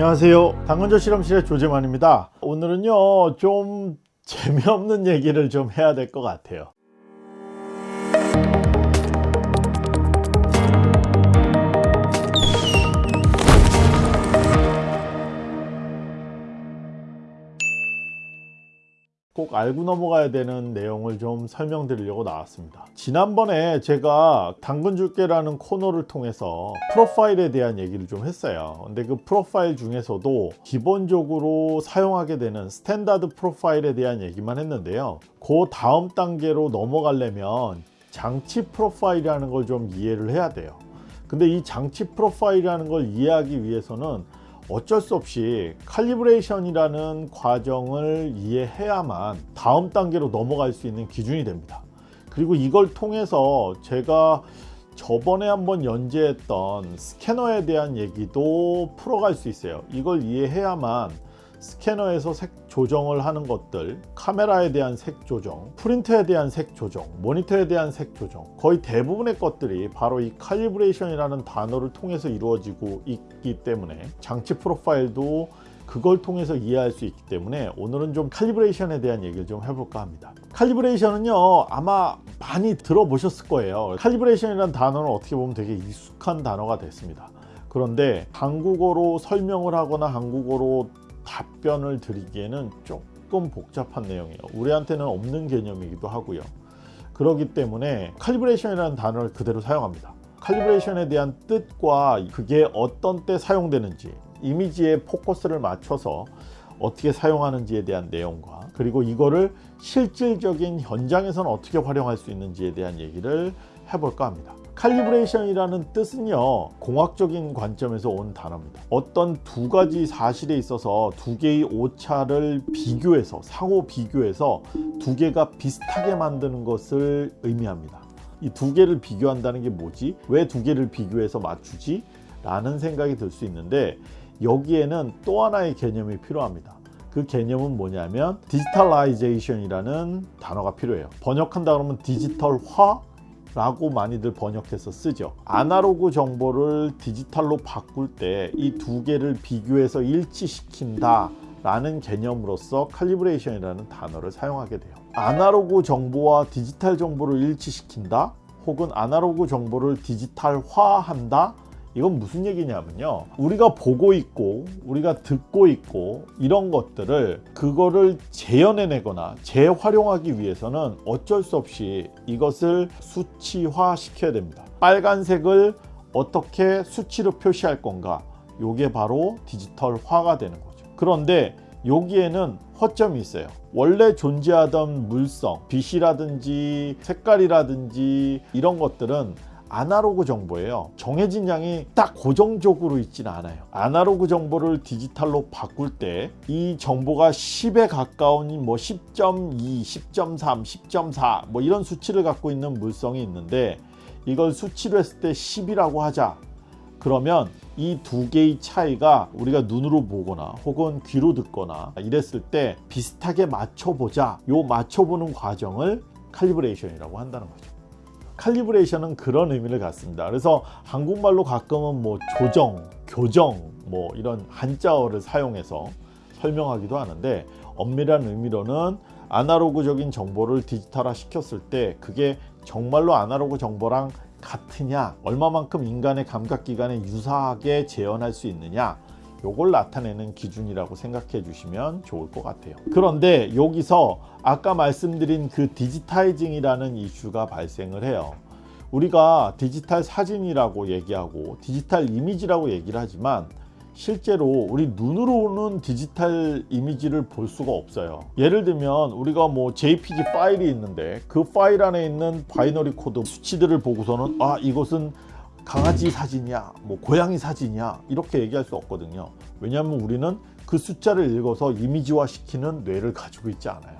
안녕하세요. 당근조 실험실의 조재만입니다. 오늘은요 좀 재미없는 얘기를 좀 해야 될 것 같아요 꼭 알고 넘어가야 되는 내용을 좀 설명드리려고 나왔습니다. 지난번에 제가 당근 줄게라는 코너를 통해서 프로파일에 대한 얘기를 좀 했어요. 근데 그 프로파일 중에서도 기본적으로 사용하게 되는 standard 프로파일에 대한 얘기만 했는데요. 그 다음 단계로 넘어가려면 장치 프로파일이라는 걸 좀 이해를 해야 돼요. 근데 이 장치 프로파일이라는 걸 이해하기 위해서는 어쩔 수 없이 칼리브레이션이라는 과정을 이해해야만 다음 단계로 넘어갈 수 있는 기준이 됩니다. 그리고 이걸 통해서 제가 저번에 한번 연재했던 스캐너에 대한 얘기도 풀어갈 수 있어요. 이걸 이해해야만 스캐너에서 색 조정을 하는 것들 카메라에 대한 색 조정 프린터에 대한 색 조정 모니터에 대한 색 조정 거의 대부분의 것들이 바로 이 칼리브레이션이라는 단어를 통해서 이루어지고 있기 때문에 장치 프로파일도 그걸 통해서 이해할 수 있기 때문에 오늘은 좀 칼리브레이션에 대한 얘기를 좀 해볼까 합니다. 칼리브레이션은요 아마 많이 들어보셨을 거예요. 칼리브레이션이라는 단어는 어떻게 보면 되게 익숙한 단어가 됐습니다. 그런데 한국어로 설명을 하거나 한국어로 답변을 드리기에는 조금 복잡한 내용이에요. 우리한테는 없는 개념이기도 하고요. 그렇기 때문에 칼리브레이션이라는 단어를 그대로 사용합니다. 칼리브레이션에 대한 뜻과 그게 어떤 때 사용되는지 이미지에 포커스를 맞춰서 어떻게 사용하는지에 대한 내용과 그리고 이거를 실질적인 현장에서는 어떻게 활용할 수 있는지에 대한 얘기를 해볼까 합니다. 칼리브레이션이라는 뜻은요 공학적인 관점에서 온 단어입니다. 어떤 두 가지 사실에 있어서 두 개의 오차를 비교해서 상호 비교해서 두 개가 비슷하게 만드는 것을 의미합니다. 이 두 개를 비교한다는 게 뭐지? 왜 두 개를 비교해서 맞추지? 라는 생각이 들 수 있는데 여기에는 또 하나의 개념이 필요합니다. 그 개념은 뭐냐면 digitalization이라는 단어가 필요해요. 번역한다 그러면 디지털화 라고 많이들 번역해서 쓰죠. 아날로그 정보를 디지털로 바꿀 때 이 두 개를 비교해서 일치시킨다 라는 개념으로서 칼리브레이션이라는 단어를 사용하게 돼요. 아날로그 정보와 디지털 정보를 일치시킨다 혹은 아날로그 정보를 디지털화한다 이건 무슨 얘기냐면요. 우리가 보고 있고 우리가 듣고 있고 이런 것들을 그거를 재현해내거나 재활용하기 위해서는 어쩔 수 없이 이것을 수치화 시켜야 됩니다. 빨간색을 어떻게 수치로 표시할 건가? 요게 바로 디지털화가 되는 거죠. 그런데 여기에는 허점이 있어요. 원래 존재하던 물성 빛이라든지 색깔이라든지 이런 것들은 아날로그 정보예요. 정해진 양이 딱 고정적으로 있지는 않아요. 아날로그 정보를 디지털로 바꿀 때 이 정보가 10에 가까운 뭐 10.2, 10.3, 10.4 뭐 이런 수치를 갖고 있는 물성이 있는데 이걸 수치로 했을 때 10이라고 하자. 그러면 이 두 개의 차이가 우리가 눈으로 보거나 혹은 귀로 듣거나 이랬을 때 비슷하게 맞춰보자. 요 맞춰보는 과정을 칼리브레이션이라고 한다는 거죠 칼리브레이션은 그런 의미를 갖습니다. 그래서 한국말로 가끔은 뭐 조정, 교정 뭐 이런 한자어를 사용해서 설명하기도 하는데 엄밀한 의미로는 아날로그적인 정보를 디지털화 시켰을 때 그게 정말로 아날로그 정보랑 같으냐 얼마만큼 인간의 감각기관에 유사하게 재현할 수 있느냐 요걸 나타내는 기준이라고 생각해 주시면 좋을 것 같아요. 그런데 여기서 아까 말씀드린 그 digitizing이라는 이슈가 발생을 해요. 우리가 디지털 사진이라고 얘기하고 디지털 이미지라고 얘기를 하지만 실제로 우리 눈으로는 디지털 이미지를 볼 수가 없어요. 예를 들면 우리가 뭐 jpg 파일이 있는데 그 파일 안에 있는 binary code 수치들을 보고서는 아 이것은 강아지 사진이야 뭐 고양이 사진이야 이렇게 얘기할 수 없거든요. 왜냐하면 우리는 그 숫자를 읽어서 이미지화 시키는 뇌를 가지고 있지 않아요.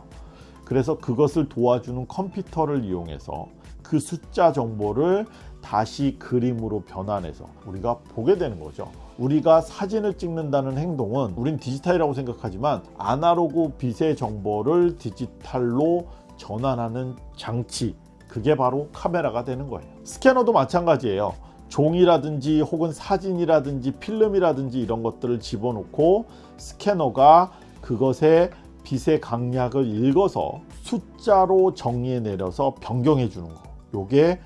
그래서 그것을 도와주는 컴퓨터를 이용해서 그 숫자 정보를 다시 그림으로 변환해서 우리가 보게 되는 거죠. 우리가 사진을 찍는다는 행동은 우린 디지털이라고 생각하지만 아날로그 빛의 정보를 디지털로 전환하는 장치 그게 바로 카메라가 되는 거예요. 스캐너도 마찬가지예요 종이라든지 혹은 사진이라든지 필름이라든지 이런 것들을 집어넣고 스캐너가 그것의 빛의 강약을 읽어서 숫자로 정리해 내려서 변경해 주는 거. 요게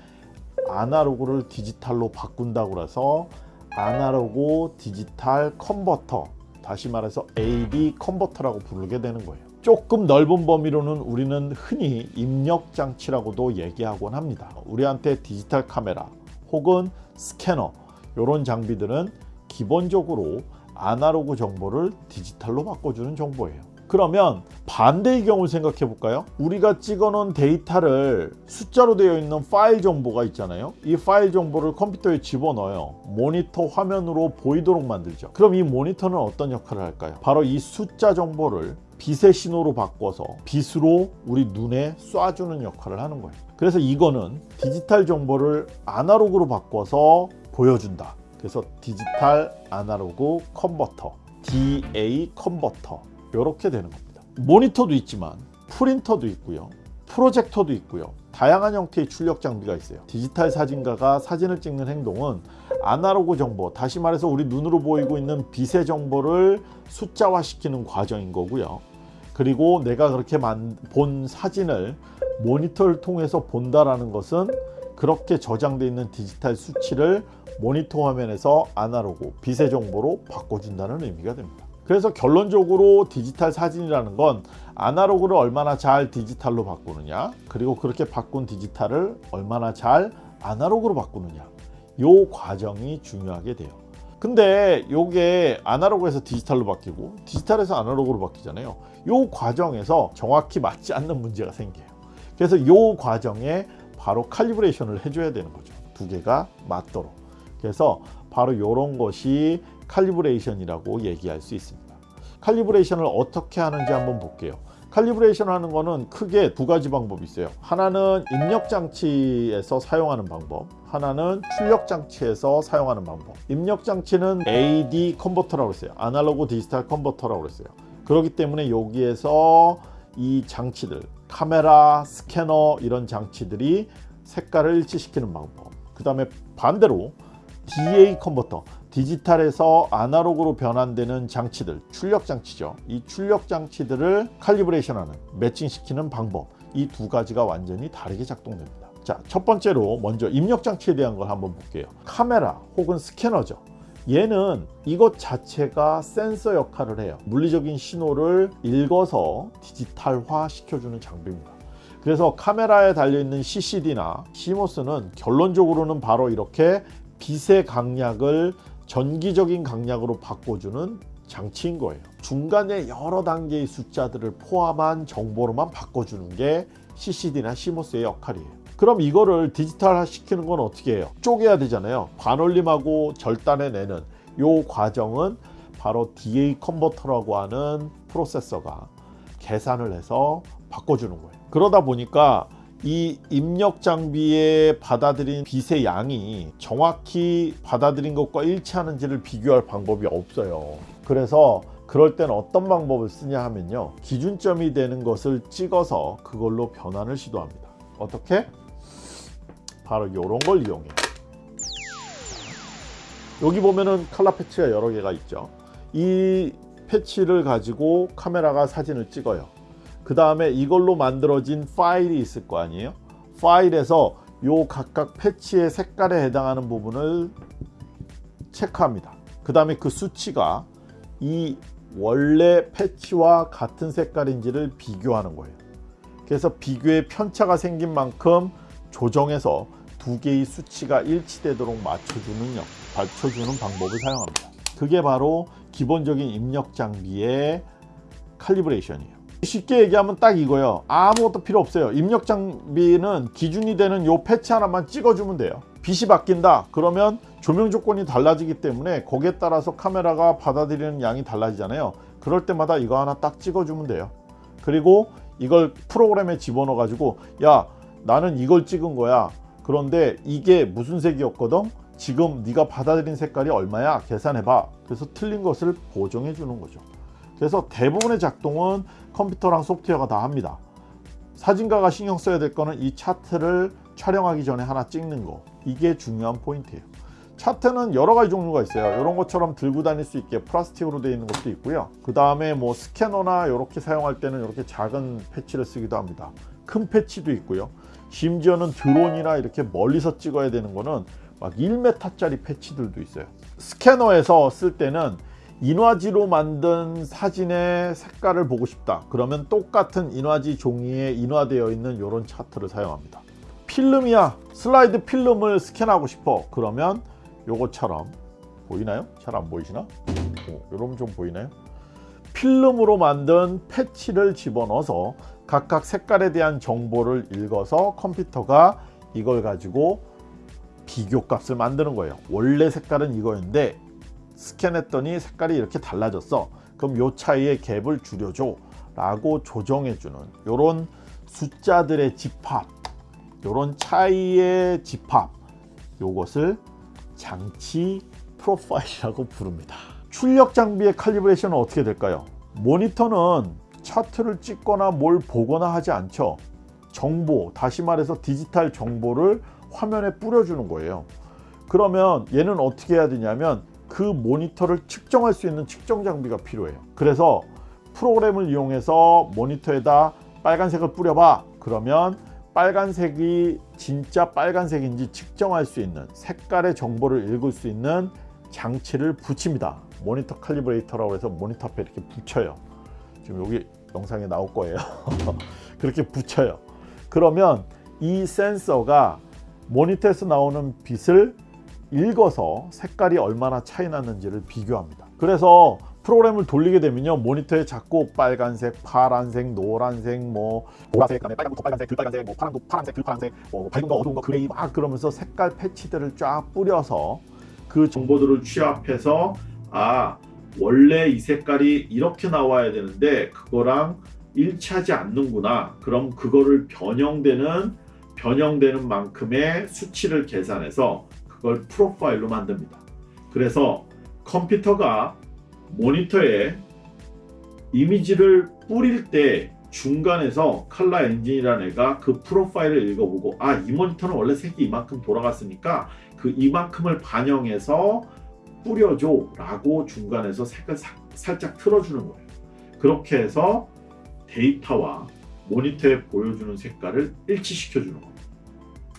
아날로그를 디지털로 바꾼다고 해서 아날로그 디지털 컨버터 다시 말해서 AD 컨버터라고 부르게 되는 거예요. 조금 넓은 범위로는 우리는 흔히 입력 장치라고도 얘기하곤 합니다. 우리한테 디지털 카메라 혹은 스캐너 이런 장비들은 기본적으로 아날로그 정보를 디지털로 바꿔주는 정보예요. 그러면 반대의 경우를 생각해 볼까요? 우리가 찍어 놓은 데이터를 숫자로 되어 있는 파일 정보가 있잖아요. 이 파일 정보를 컴퓨터에 집어넣어요. 모니터 화면으로 보이도록 만들죠. 그럼 이 모니터는 어떤 역할을 할까요? 바로 이 숫자 정보를 빛의 신호로 바꿔서 빛으로 우리 눈에 쏴주는 역할을 하는 거예요 그래서 이거는 디지털 정보를 아날로그로 바꿔서 보여준다. 그래서 디지털 아날로그 컨버터 DA 컨버터 이렇게 되는 겁니다. 모니터도 있지만 프린터도 있고요 프로젝터도 있고요. 다양한 형태의 출력 장비가 있어요. 디지털 사진가가 사진을 찍는 행동은 아날로그 정보 다시 말해서 우리 눈으로 보이고 있는 빛의 정보를 숫자화 시키는 과정인 거고요. 그리고 내가 그렇게 본 사진을 모니터를 통해서 본다라는 것은 그렇게 저장되어 있는 디지털 수치를 모니터 화면에서 아날로그 빛의 정보로 바꿔준다는 의미가 됩니다. 그래서 결론적으로 디지털 사진이라는 건 아날로그를 얼마나 잘 디지털로 바꾸느냐 그리고 그렇게 바꾼 디지털을 얼마나 잘 아날로그로 바꾸느냐 요 과정이 중요하게 돼요. 근데 요게 아날로그에서 디지털로 바뀌고 디지털에서 아날로그로 바뀌잖아요. 요 과정에서 정확히 맞지 않는 문제가 생겨요 그래서 요 과정에 바로 칼리브레이션을 해줘야 되는 거죠. 두 개가 맞도록. 그래서 바로 이런 것이 칼리브레이션이라고 얘기할 수 있습니다. 칼리브레이션을 어떻게 하는지 한번 볼게요. calibration 하는 거는 크게 두 가지 방법이 있어요. 하나는 입력 장치에서 사용하는 방법 하나는 출력 장치에서 사용하는 방법. 입력 장치는 AD 컨버터라고 했어요. 아날로그 디지털 컨버터라고 했어요. 그렇기 때문에 여기에서 이 장치들 카메라 스캐너 이런 장치들이 색깔을 일치시키는 방법. 그 다음에 반대로 DA 컨버터 디지털에서 아날로그로 변환되는 장치들 출력 장치죠. 이 출력 장치들을 칼리브레이션하는 매칭시키는 방법. 이 두 가지가 완전히 다르게 작동됩니다. 자 첫 번째로 먼저 입력 장치에 대한 걸 한번 볼게요. 카메라 혹은 스캐너죠 얘는 이것 자체가 센서 역할을 해요. 물리적인 신호를 읽어서 디지털화 시켜주는 장비입니다. 그래서 카메라에 달려있는 CCD나 CMOS는 결론적으로는 바로 이렇게 빛의 강약을 전기적인 강약으로 바꿔주는 장치인 거예요. 중간에 여러 단계의 숫자들을 포함한 정보로만 바꿔주는 게 CCD나 CMOS의 역할이에요 그럼 이거를 디지털화 시키는 건 어떻게 해요? 쪼개야 되잖아요. 반올림하고 절단해 내는 요 과정은 바로 DA 컨버터라고 하는 프로세서가 계산을 해서 바꿔주는 거예요. 그러다 보니까 이 입력 장비에 받아들인 빛의 양이 정확히 받아들인 것과 일치하는지를 비교할 방법이 없어요. 그래서 그럴 때는 어떤 방법을 쓰냐 하면요. 기준점이 되는 것을 찍어서 그걸로 변환을 시도합니다. 어떻게? 바로 이런 걸 이용해요 여기 보면은 칼라 패치가 여러 개가 있죠. 이 패치를 가지고 카메라가 사진을 찍어요. 그 다음에 이걸로 만들어진 파일이 있을 거 아니에요? 파일에서 요 각각 패치의 색깔에 해당하는 부분을 체크합니다. 그 다음에 그 수치가 이 원래 패치와 같은 색깔인지를 비교하는 거예요. 그래서 비교에 편차가 생긴 만큼 조정해서 두 개의 수치가 일치되도록 맞춰주는, 맞춰주는 방법을 사용합니다. 그게 바로 기본적인 입력 장비의 칼리브레이션이에요. 쉽게 얘기하면 딱 이거예요. 아무것도 필요 없어요. 입력 장비는 기준이 되는 요 패치 하나만 찍어주면 돼요. 빛이 바뀐다. 그러면 조명 조건이 달라지기 때문에 거기에 따라서 카메라가 받아들이는 양이 달라지잖아요. 그럴 때마다 이거 하나 딱 찍어주면 돼요. 그리고 이걸 프로그램에 집어넣어 가지고 야 나는 이걸 찍은 거야 그런데 이게 무슨 색이었거든? 지금 네가 받아들인 색깔이 얼마야? 계산해봐. 그래서 틀린 것을 보정해 주는 거죠. 그래서 대부분의 작동은 컴퓨터랑 소프트웨어가 다 합니다. 사진가가 신경 써야 될 거는 이 차트를 촬영하기 전에 하나 찍는 거. 이게 중요한 포인트예요. 차트는 여러 가지 종류가 있어요. 이런 것처럼 들고 다닐 수 있게 플라스틱으로 되어 있는 것도 있고요. 그 다음에 뭐 스캐너나 이렇게 사용할 때는 이렇게 작은 패치를 쓰기도 합니다. 큰 패치도 있고요 심지어는 드론이나 이렇게 멀리서 찍어야 되는 거는 막 1m짜리 패치들도 있어요 스캐너에서 쓸 때는 인화지로 만든 사진의 색깔을 보고 싶다 그러면 똑같은 인화지 종이에 인화되어 있는 이런 차트를 사용합니다 필름이야 슬라이드 필름을 스캔하고 싶어 그러면 요것처럼 보이나요? 잘 안 보이시나? 어, 여러분 좀 보이나요? 필름으로 만든 패치를 집어넣어서 각각 색깔에 대한 정보를 읽어서 컴퓨터가 이걸 가지고 비교값을 만드는 거예요. 원래 색깔은 이거였는데 스캔했더니 색깔이 이렇게 달라졌어. 그럼 요 차이의 갭을 줄여줘 라고 조정해 주는 요런 숫자들의 집합 요런 차이의 집합 요것을 장치 프로파일이라고 부릅니다. 출력 장비의 칼리브레이션은 어떻게 될까요? 모니터는 차트를 찍거나 뭘 보거나 하지 않죠. 정보 다시 말해서 디지털 정보를 화면에 뿌려주는 거예요. 그러면 얘는 어떻게 해야 되냐면 그 모니터를 측정할 수 있는 측정 장비가 필요해요. 그래서 프로그램을 이용해서 모니터에다 빨간색을 뿌려봐. 그러면 빨간색이 진짜 빨간색인지 측정할 수 있는 색깔의 정보를 읽을 수 있는 장치를 붙입니다. 모니터 칼리브레이터라고 해서 모니터 앞에 이렇게 붙여요 지금 여기 영상에 나올 거예요. 그렇게 붙여요. 그러면 이 센서가 모니터에서 나오는 빛을 읽어서 색깔이 얼마나 차이 났는지를 비교합니다. 그래서 프로그램을 돌리게 되면요 모니터에 자꾸 빨간색, 파란색, 노란색, 뭐 보라색, 그다음에 빨간 거 빨간색, 덜 빨간색, 뭐 파란 거 파란색, 덜 파란색, 뭐 밝은 거 어두운 거 gray 막 그러면서 색깔 패치들을 쫙 뿌려서 그 정보들을 취합해서 아 원래 이 색깔이 이렇게 나와야 되는데 그거랑 일치하지 않는구나. 그럼 그거를 변형되는 변형되는 만큼의 수치를 계산해서 그걸 프로파일로 만듭니다. 그래서 컴퓨터가 모니터에 이미지를 뿌릴 때 중간에서 칼라 엔진이라는 애가 그 프로파일을 읽어보고 아 이 모니터는 원래 색이 이만큼 돌아갔으니까 그 이만큼을 반영해서 뿌려줘 라고 중간에서 색을 사, 살짝 틀어주는 거예요 그렇게 해서 데이터와 모니터에 보여주는 색깔을 일치시켜 주는 거예요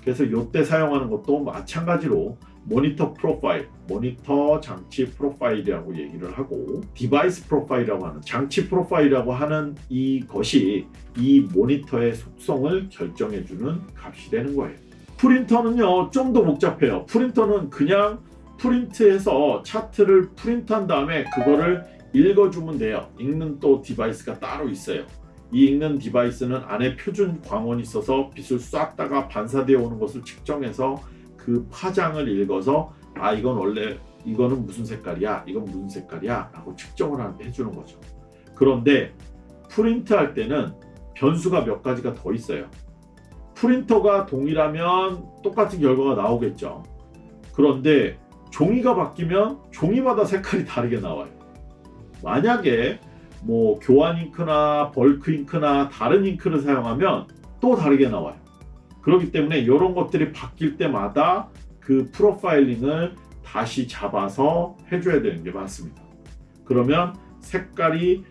그래서 이때 사용하는 것도 마찬가지로 모니터 프로파일, 모니터 장치 프로파일이라고 얘기를 하고 device 프로파일이라고 하는 장치 프로파일이라고 하는 이것이 이 모니터의 속성을 결정해주는 값이 되는 거예요. 프린터는요 좀 더 복잡해요. 프린터는 그냥 프린트해서 차트를 프린트한 다음에 그거를 읽어주면 돼요. 읽는 또 device가 따로 있어요. 이 읽는 device는 안에 표준 광원이 있어서 빛을 쐈다가 반사되어 오는 것을 측정해서 그 파장을 읽어서 아 이건 원래 이거는 무슨 색깔이야? 이건 무슨 색깔이야? 라고 측정을 해주는 거죠. 그런데 프린트 할 때는 변수가 몇 가지가 더 있어요. 프린터가 동일하면 똑같은 결과가 나오겠죠. 그런데 종이가 바뀌면 종이마다 색깔이 다르게 나와요 만약에 뭐 교환 잉크나 벌크 잉크나 다른 잉크를 사용하면 또 다르게 나와요 그렇기 때문에 이런 것들이 바뀔 때마다 그 프로파일링을 다시 잡아서 해줘야 되는 게 맞습니다. 그러면 색깔이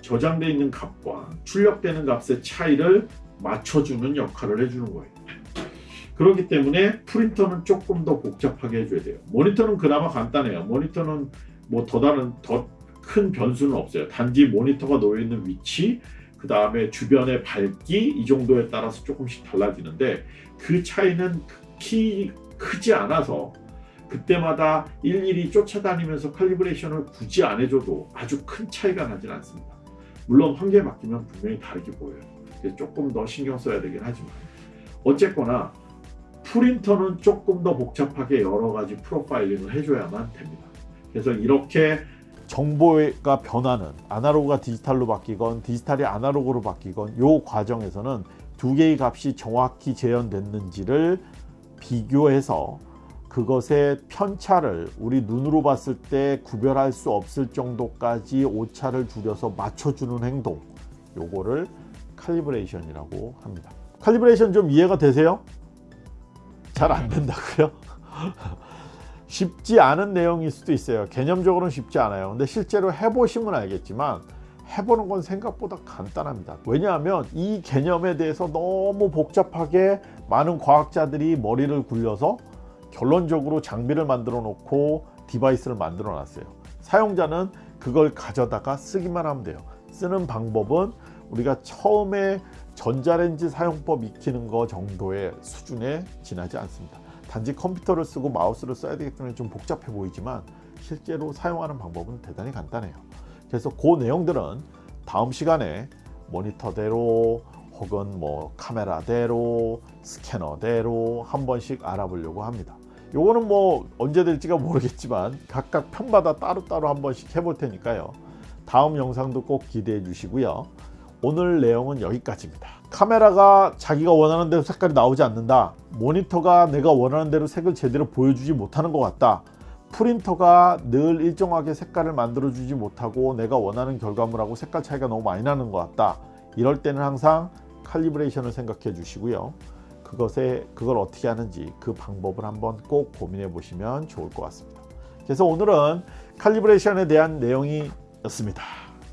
저장되어 있는 값과 출력되는 값의 차이를 맞춰주는 역할을 해주는 거예요. 그렇기 때문에 프린터는 조금 더 복잡하게 해줘야 돼요. 모니터는 그나마 간단해요. 모니터는 뭐 더 다른 더 큰 변수는 없어요. 단지 모니터가 놓여있는 위치 그 다음에 주변의 밝기 이 정도에 따라서 조금씩 달라지는데 그 차이는 극히 크지 않아서 그때마다 일일이 쫓아다니면서 칼리브레이션을 굳이 안 해줘도 아주 큰 차이가 나진 않습니다. 물론 환경에 맡기면 분명히 다르게 보여요. 조금 더 신경 써야 되긴 하지만 어쨌거나 프린터는 조금 더 복잡하게 여러 가지 프로파일링을 해줘야만 됩니다. 그래서 이렇게 정보가 변하는 아날로그가 디지털로 바뀌건 디지털이 아날로그로 바뀌건 이 과정에서는 두 개의 값이 정확히 재현됐는지를 비교해서 그것의 편차를 우리 눈으로 봤을 때 구별할 수 없을 정도까지 오차를 줄여서 맞춰주는 행동 요거를 칼리브레이션이라고 합니다 칼리브레이션 좀 이해가 되세요? 잘 안 된다고요? 쉽지 않은 내용일 수도 있어요. 개념적으로는 쉽지 않아요. 근데 실제로 해보시면 알겠지만 해보는 건 생각보다 간단합니다. 왜냐하면 이 개념에 대해서 너무 복잡하게 많은 과학자들이 머리를 굴려서 결론적으로 장비를 만들어 놓고 디바이스를 만들어 놨어요. 사용자는 그걸 가져다가 쓰기만 하면 돼요. 쓰는 방법은 우리가 처음에 전자레인지 사용법 익히는 거 정도의 수준에 지나지 않습니다. 단지 컴퓨터를 쓰고 마우스를 써야 되기 때문에 좀 복잡해 보이지만 실제로 사용하는 방법은 대단히 간단해요. 그래서 그 내용들은 다음 시간에 모니터대로 혹은 뭐 카메라대로 스캐너대로 한 번씩 알아보려고 합니다. 요거는 뭐 언제 될지가 모르겠지만 각각 편마다 따로따로 한 번씩 해볼 테니까요. 다음 영상도 꼭 기대해 주시고요 오늘 내용은 여기까지입니다. 카메라가 자기가 원하는 대로 색깔이 나오지 않는다. 모니터가 내가 원하는 대로 색을 제대로 보여주지 못하는 것 같다. 프린터가 늘 일정하게 색깔을 만들어 주지 못하고 내가 원하는 결과물하고 색깔 차이가 너무 많이 나는 것 같다. 이럴 때는 항상 칼리브레이션을 생각해 주시고요. 그것에 그걸 어떻게 하는지 그 방법을 한번 꼭 고민해 보시면 좋을 것 같습니다. 그래서 오늘은 칼리브레이션에 대한 내용이었습니다.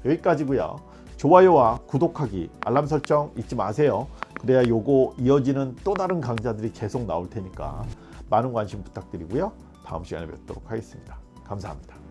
여기까지고요 좋아요와 구독하기 알람 설정 잊지 마세요. 그래야 요거 이어지는 또 다른 강좌들이 계속 나올 테니까 많은 관심 부탁드리고요. 다음 시간에 뵙도록 하겠습니다. 감사합니다